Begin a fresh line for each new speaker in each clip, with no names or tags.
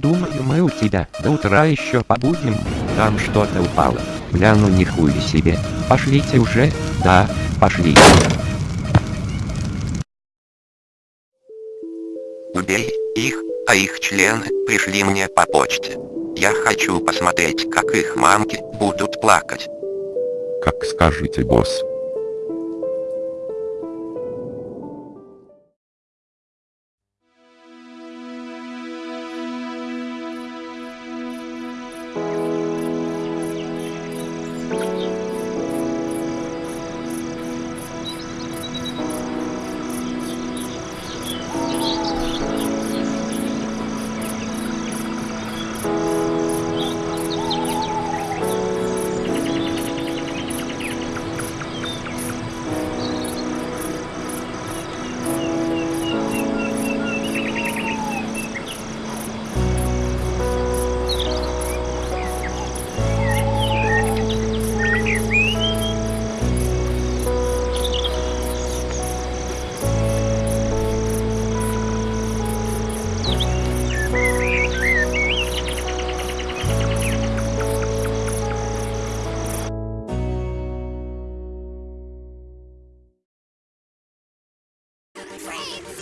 Думаю, мы у тебя до утра еще побудем. Там что-то упало. Бля, ну нихуя себе. Пошлите уже. Да, пошли.
Убей их, а их члены пришли мне по почте. Я хочу посмотреть, как их мамки будут плакать.
Как скажете, босс.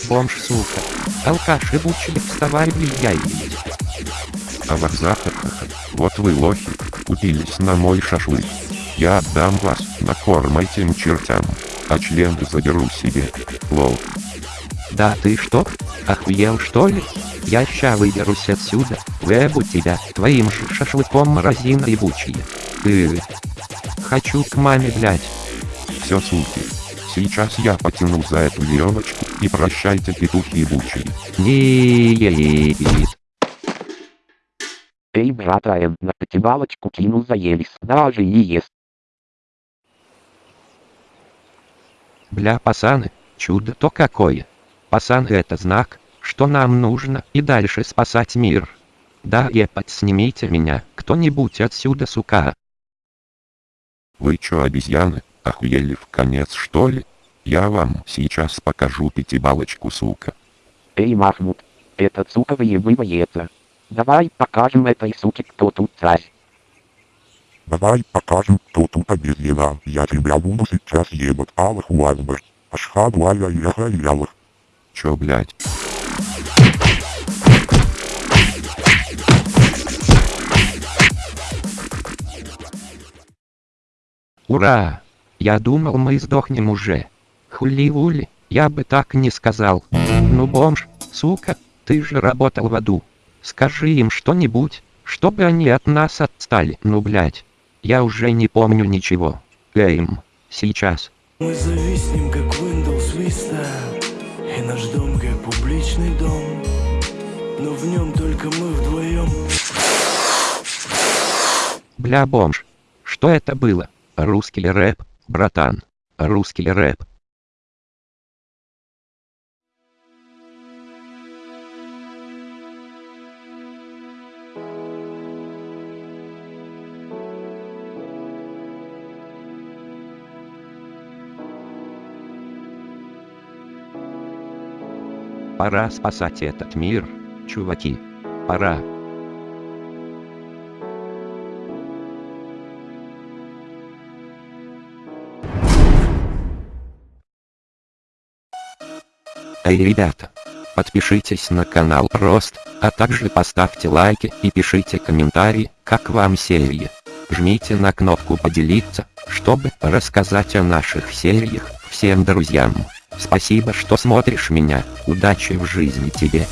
Бомж, сука. Алкаш ебучий, вставай, влияй.
А варзахаха, вот вы лохи, купились на мой шашлык. Я отдам вас на корм этим чертям, а член заберу себе. Лол.
Да ты что? Охуел что ли? Я ща выберусь отсюда, выебу тебя, твоим же шашлыком морозина ебучие. Ты. Хочу к маме, блять.
Все, суки. Сейчас я потяну за эту веревочку, и прощайте петухи ебучие.
Не
Эй, братан, на потевалочку кинул заелись, даже и ест.
Бля, пацаны, чудо-то какое. Пацаны это знак, что нам нужно и дальше спасать мир. Да, епать, снимите меня, кто-нибудь отсюда, сука.
Вы чё, обезьяны, охуели в конец что ли? Я вам сейчас покажу пятибалочку, сука.
Эй, Махмуд, этот сука выебывается. Давай покажем этой суке, кто тут царь.
Давай покажем, кто тут обезьяна. Я тебя буду сейчас ебать. Аллаху Акбар. Ашхаду аля иляха илялах.
Чё, блядь?
Ура! Я думал мы сдохнем уже. Хули-вули, я бы так не сказал. Ну бомж, сука, ты же работал в аду. Скажи им что-нибудь, чтобы они от нас отстали. Ну блять, я уже не помню ничего. Эйм, сейчас.
Мы зависнем, как Windows Vista И наш дом, как публичный дом Но в нем только мы вдвоем
Бля бомж. Что это было? Русский рэп, братан. Русский рэп. Пора спасать этот мир, чуваки. Пора. Эй, ребята, подпишитесь на канал Рост, а также поставьте лайки и пишите комментарии, как вам серия. Жмите на кнопку поделиться, чтобы рассказать о наших сериях всем друзьям. Спасибо, что смотришь меня, удачи в жизни тебе.